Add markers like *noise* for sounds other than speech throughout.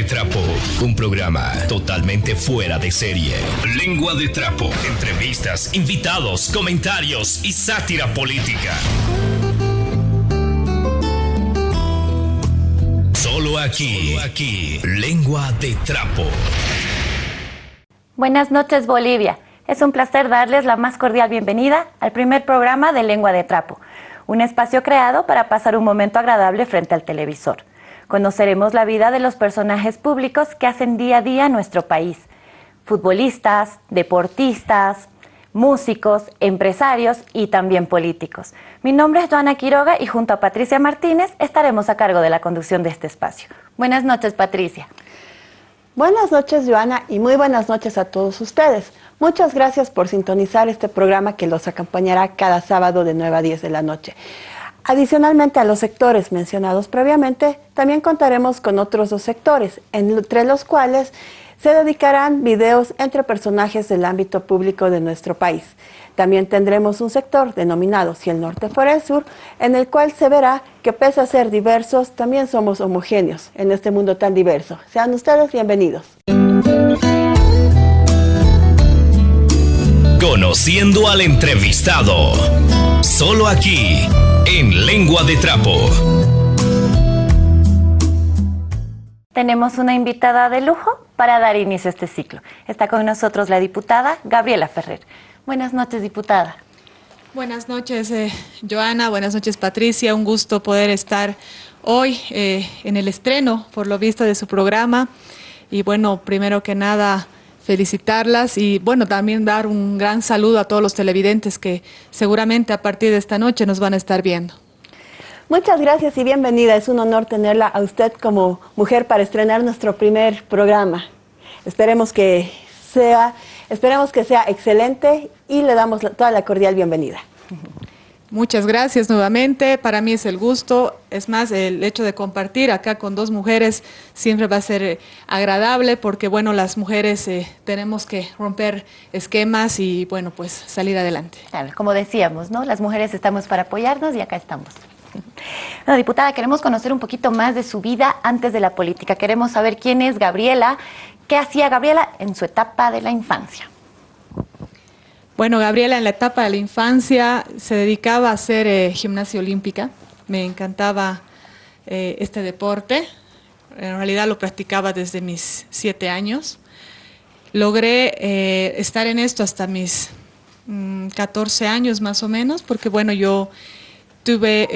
de Trapo, un programa totalmente fuera de serie. Lengua de Trapo, entrevistas, invitados, comentarios y sátira política. Solo aquí, aquí, Lengua de Trapo. Buenas noches Bolivia. Es un placer darles la más cordial bienvenida al primer programa de Lengua de Trapo, un espacio creado para pasar un momento agradable frente al televisor. Conoceremos la vida de los personajes públicos que hacen día a día nuestro país. Futbolistas, deportistas, músicos, empresarios y también políticos. Mi nombre es Joana Quiroga y junto a Patricia Martínez estaremos a cargo de la conducción de este espacio. Buenas noches, Patricia. Buenas noches, Joana, y muy buenas noches a todos ustedes. Muchas gracias por sintonizar este programa que los acompañará cada sábado de 9 a 10 de la noche. Adicionalmente a los sectores mencionados previamente, también contaremos con otros dos sectores, entre los cuales se dedicarán videos entre personajes del ámbito público de nuestro país. También tendremos un sector denominado Si el Norte fuera el Sur, en el cual se verá que pese a ser diversos, también somos homogéneos en este mundo tan diverso. Sean ustedes bienvenidos. Conociendo al entrevistado. Solo aquí, en Lengua de Trapo. Tenemos una invitada de lujo para dar inicio a este ciclo. Está con nosotros la diputada Gabriela Ferrer. Buenas noches, diputada. Buenas noches, eh, Joana. Buenas noches, Patricia. Un gusto poder estar hoy eh, en el estreno, por lo visto, de su programa. Y bueno, primero que nada, felicitarlas y bueno, también dar un gran saludo a todos los televidentes que seguramente a partir de esta noche nos van a estar viendo. Muchas gracias y bienvenida. Es un honor tenerla a usted como mujer para estrenar nuestro primer programa. Esperemos que sea, esperemos que sea excelente y le damos toda la cordial bienvenida. *laughs* Muchas gracias nuevamente, para mí es el gusto, es más, el hecho de compartir acá con dos mujeres siempre va a ser eh, agradable porque bueno, las mujeres eh, tenemos que romper esquemas y bueno, pues salir adelante. Claro, como decíamos, ¿no? Las mujeres estamos para apoyarnos y acá estamos. *laughs* Bueno, diputada, queremos conocer un poquito más de su vida antes de la política. Queremos saber quién es Gabriela, qué hacía Gabriela en su etapa de la infancia. Bueno, Gabriela en la etapa de la infancia se dedicaba a hacer eh, gimnasia olímpica. Me encantaba eh, este deporte. En realidad lo practicaba desde mis siete años. Logré eh, estar en esto hasta mis 14 mm, años más o menos, porque bueno, yo tuve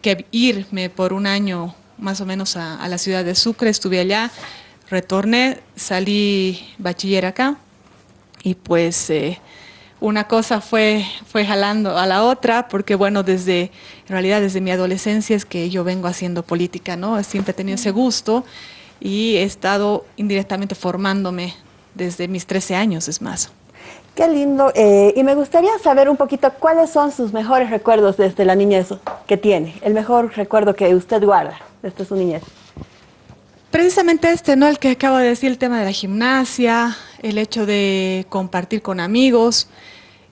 que irme por un año más o menos a, a la ciudad de Sucre, estuve allá, retorné, salí bachiller acá y pues una cosa fue, fue jalando a la otra, porque bueno, desde, en realidad desde mi adolescencia es que yo vengo haciendo política, ¿no? Siempre he tenido ese gusto y he estado indirectamente formándome desde mis 13 años, es más. Qué lindo. Eh, y me gustaría saber un poquito cuáles son sus mejores recuerdos desde la niñez que tiene, el mejor recuerdo que usted guarda desde su niñez. Precisamente este, ¿no? El que acabo de decir, el tema de la gimnasia, el hecho de compartir con amigos,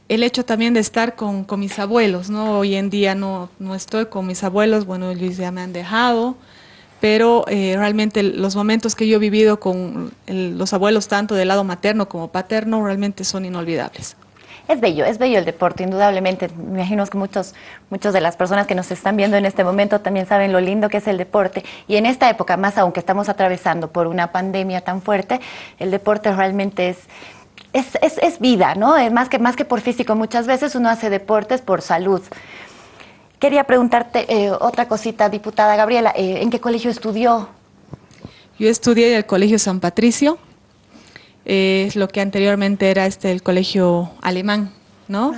el hecho también de estar con, mis abuelos, ¿no? Hoy en día no, no, estoy con mis abuelos, bueno, ellos ya me han dejado, pero eh, realmente los momentos que yo he vivido con los abuelos, tanto del lado materno como paterno, realmente son inolvidables. Es bello, es bello el deporte, indudablemente. Me imagino que muchos, muchos de las personas que nos están viendo en este momento también saben lo lindo que es el deporte. Y en esta época, más aún que estamos atravesando por una pandemia tan fuerte, el deporte realmente es es, es, vida, ¿no? Es más que, más que por físico. Muchas veces uno hace deportes por salud. Quería preguntarte eh, otra cosita, diputada Gabriela, eh, ¿en qué colegio estudió? Yo estudié en el Colegio San Patricio, es lo que anteriormente era este el colegio alemán, ¿no?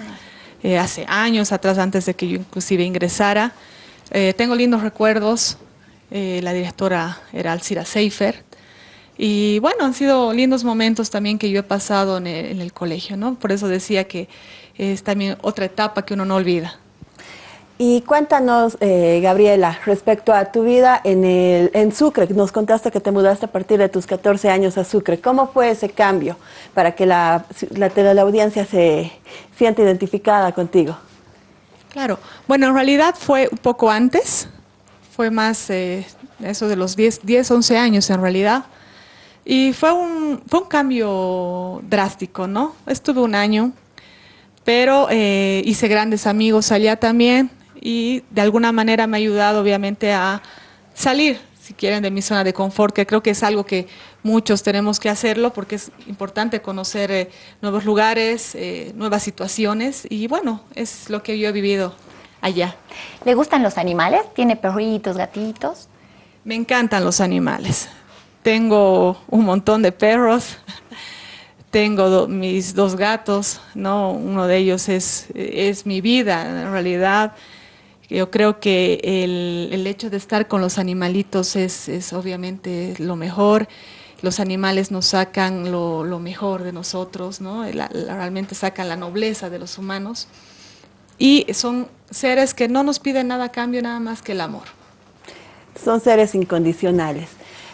hace años atrás, antes de que yo inclusive ingresara. tengo lindos recuerdos, la directora era Alcira Seifer, y bueno, han sido lindos momentos también que yo he pasado en el, colegio, ¿no? Por eso decía que es también otra etapa que uno no olvida. Y cuéntanos, eh, Gabriela, respecto a tu vida en, el, en Sucre, nos contaste que te mudaste a partir de tus 14 años a Sucre. ¿Cómo fue ese cambio para que la, la, la audiencia se sienta identificada contigo? Claro, bueno, en realidad fue un poco antes, fue más, eh, eso de los 10, 10 11 años en realidad. Y fue un, fue un cambio drástico, ¿no? Estuve un año, pero eh, hice grandes amigos allá también y de alguna manera me ha ayudado obviamente a salir, si quieren, de mi zona de confort, que creo que es algo que muchos tenemos que hacerlo porque es importante conocer eh, nuevos lugares, eh, nuevas situaciones y bueno, es lo que yo he vivido allá. ¿Le gustan los animales? ¿Tiene perritos, gatitos? Me encantan los animales. Tengo un montón de perros, tengo mis dos gatos, ¿no? Uno de ellos es, es mi vida, en realidad. Yo creo que el, el hecho de estar con los animalitos es, es, obviamente lo mejor. Los animales nos sacan lo, lo mejor de nosotros, ¿no? Realmente sacan la nobleza de los humanos. Y son seres que no nos piden nada a cambio, nada más que el amor. Son seres incondicionales.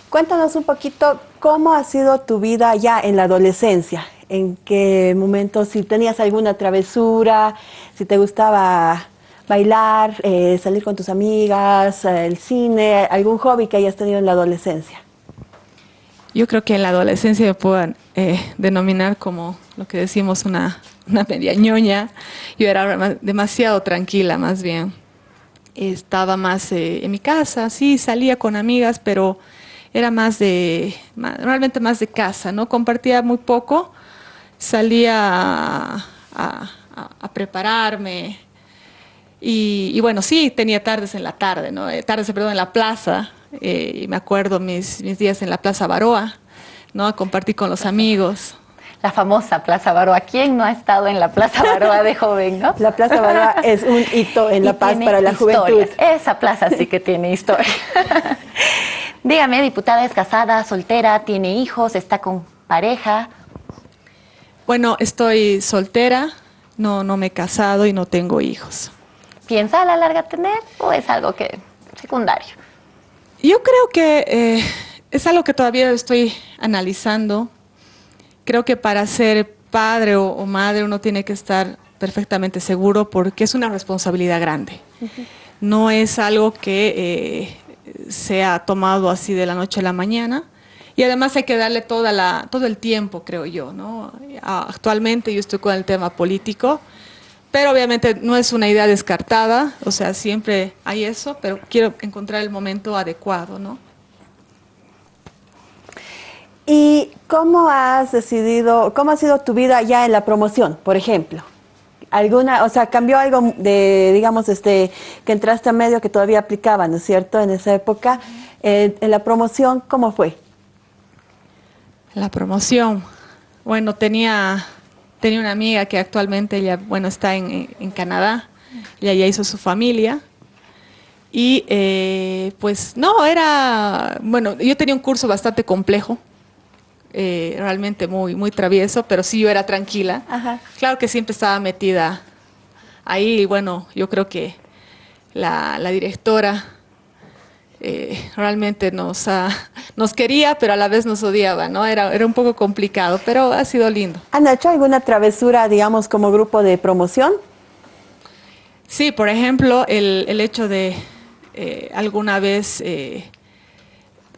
Cuéntanos un poquito cómo ha sido tu vida ya en la adolescencia. ¿En qué momento, si tenías alguna travesura, si te gustaba bailar, eh, salir con tus amigas, el cine, algún hobby que hayas tenido en la adolescencia? Yo creo que en la adolescencia me puedo eh, denominar como lo que decimos una, una media ñoña. Yo era demasiado tranquila, más bien. Estaba más eh, en mi casa, sí, salía con amigas, pero era más de, realmente más de casa, ¿no? Compartía muy poco, salía a prepararme y, y, bueno, sí, tenía tardes en la tarde, ¿no? Eh, tardes, perdón, en la plaza, eh, y me acuerdo mis, mis días en la Plaza Baroa, ¿no? A compartir con los amigos la famosa Plaza Baroa. ¿Quién no ha estado en la Plaza Baroa de joven, no? La Plaza Baroa es un hito en *laughs* La Paz para la historias. juventud. Esa plaza sí que tiene historia. *laughs* Dígame, diputada, ¿es casada, soltera, tiene hijos, está con pareja? Bueno, estoy soltera, no, no me he casado y no tengo hijos. ¿Piensa a la larga tener o es algo que secundario? Yo creo que eh, es algo que todavía estoy analizando. Creo que para ser padre o, o, madre uno tiene que estar perfectamente seguro porque es una responsabilidad grande. Uh -huh. No es algo que eh, sea tomado así de la noche a la mañana y además hay que darle toda la, todo el tiempo, creo yo. ¿no? Actualmente yo estoy con el tema político, pero obviamente no es una idea descartada, o sea, siempre hay eso, pero quiero encontrar el momento adecuado, ¿no? ¿Y cómo has decidido, cómo ha sido tu vida ya en la promoción, por ejemplo? ¿Alguna, o sea, cambió algo de, digamos, este, que entraste a medio que todavía aplicaba, ¿no es cierto?, en esa época. Eh, en la promoción, ¿cómo fue? La promoción, bueno, tenía, tenía una amiga que actualmente ella, bueno, está en, en Canadá, ella ya hizo su familia, y eh, pues no, era, bueno, yo tenía un curso bastante complejo, eh, realmente muy, muy travieso, pero sí yo era tranquila. Ajá. Claro que siempre estaba metida ahí y bueno, yo creo que la, la directora eh, realmente nos, uh, nos quería, pero a la vez nos odiaba, ¿no? Era, era un poco complicado, pero ha sido lindo. ¿Han hecho alguna travesura, digamos, como grupo de promoción? Sí, por ejemplo, el, el hecho de eh, alguna vez eh,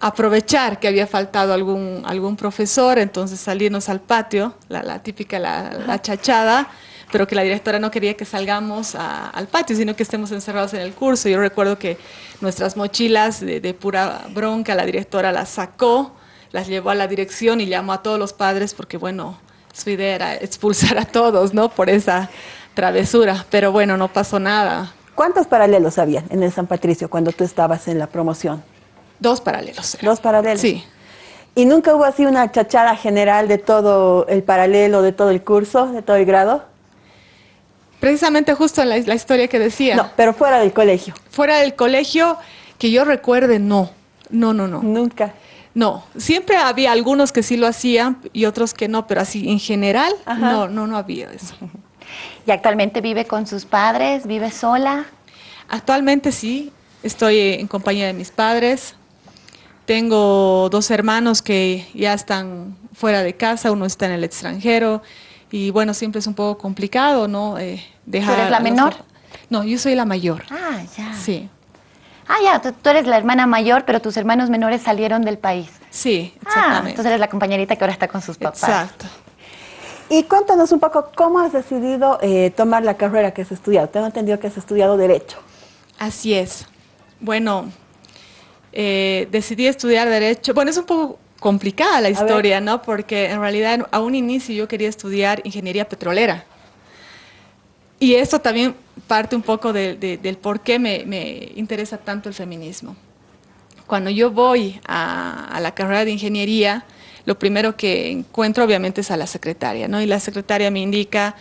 aprovechar que había faltado algún, algún profesor, entonces salirnos al patio, la, la típica, la, la, chachada, pero que la directora no quería que salgamos a, al patio, sino que estemos encerrados en el curso. Yo recuerdo que nuestras mochilas de, de pura bronca, la directora las sacó, las llevó a la dirección y llamó a todos los padres porque, bueno, su idea era expulsar a todos, ¿no? Por esa travesura, pero bueno, no pasó nada. ¿Cuántos paralelos habían en el San Patricio cuando tú estabas en la promoción? Dos paralelos. Era. Dos paralelos. Sí. ¿Y nunca hubo así una chachada general de todo el paralelo, de todo el curso, de todo el grado? Precisamente justo la, la historia que decía. No, pero fuera del colegio. Fuera del colegio, que yo recuerde, no. No, no, no. Nunca. No, siempre había algunos que sí lo hacían y otros que no, pero así en general, Ajá. no, no, no había eso. *laughs* ¿Y actualmente vive con sus padres? ¿Vive sola? Actualmente sí, estoy en compañía de mis padres. Tengo dos hermanos que ya están fuera de casa, uno está en el extranjero y bueno, siempre es un poco complicado, ¿no? Eh, dejar ¿Tú eres la menor? No, yo soy la mayor. Ah, ya. Sí. Ah, ya, tú, eres la hermana mayor, pero tus hermanos menores salieron del país. Sí, ah, exactamente. entonces eres la compañerita que ahora está con sus papás. Exacto. Y cuéntanos un poco cómo has decidido eh, tomar la carrera que has estudiado. Tengo entendido que has estudiado Derecho. Así es. Bueno, eh, decidí estudiar Derecho. Bueno, es un poco complicada la historia, ¿no? Porque en realidad a un inicio yo quería estudiar Ingeniería Petrolera. Y esto también parte un poco del por qué me, interesa tanto el feminismo. Cuando yo voy a, la carrera de ingeniería, lo primero que encuentro obviamente es a la secretaria, ¿no? Y la secretaria me indica,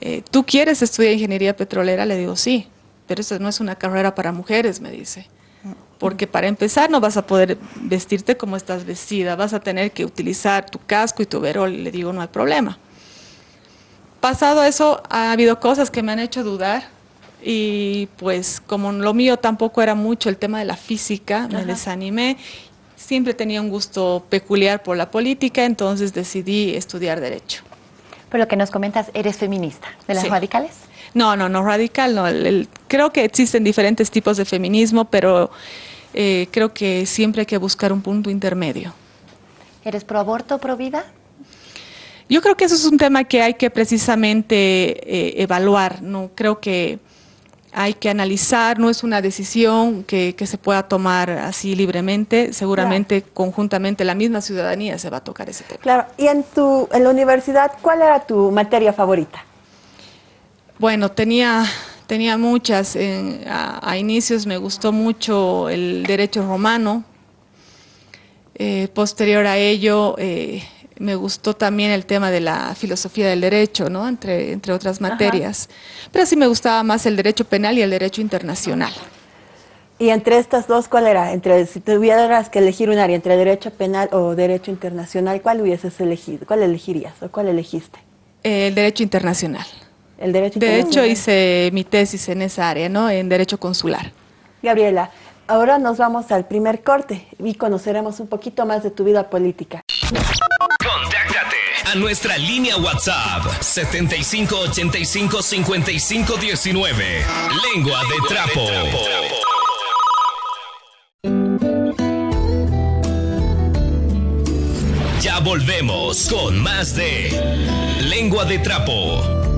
eh, ¿tú quieres estudiar ingeniería petrolera? Le digo, sí, pero eso no es una carrera para mujeres, me dice. Porque para empezar no vas a poder vestirte como estás vestida, vas a tener que utilizar tu casco y tu verol. Le digo, no hay problema pasado eso ha habido cosas que me han hecho dudar y pues como lo mío tampoco era mucho el tema de la física, me desanimé. Siempre tenía un gusto peculiar por la política, entonces decidí estudiar Derecho. Pero lo que nos comentas, ¿eres feminista de las radicales? No, no, no radical, no. creo que existen diferentes tipos de feminismo, pero eh, creo que siempre hay que buscar un punto intermedio. ¿Eres pro aborto, pro vida? Yo creo que eso es un tema que hay que precisamente eh, evaluar, ¿no? Creo que hay que analizar, no es una decisión que, se pueda tomar así libremente, seguramente conjuntamente la misma ciudadanía se va a tocar ese tema. Claro, y en, tu, en la universidad, ¿cuál era tu materia favorita? Bueno, tenía, tenía muchas, a, inicios me gustó mucho el derecho romano, eh, posterior a ello eh, me gustó también el tema de la filosofía del derecho, ¿no? entre, entre otras materias. Pero sí me gustaba más el derecho penal y el derecho internacional. Y entre estas dos, ¿cuál era? Entre, si tuvieras que elegir un área entre derecho penal o derecho internacional, ¿cuál hubieses elegido? ¿Cuál elegirías o cuál elegiste? El derecho internacional. El derecho De hecho, hice mi tesis en esa área, ¿no? En derecho consular. Gabriela, ahora nos vamos al primer corte y conoceremos un poquito más de tu vida política nuestra línea WhatsApp 7585 5519. Lengua de trapo. Ya volvemos con más de Lengua de trapo.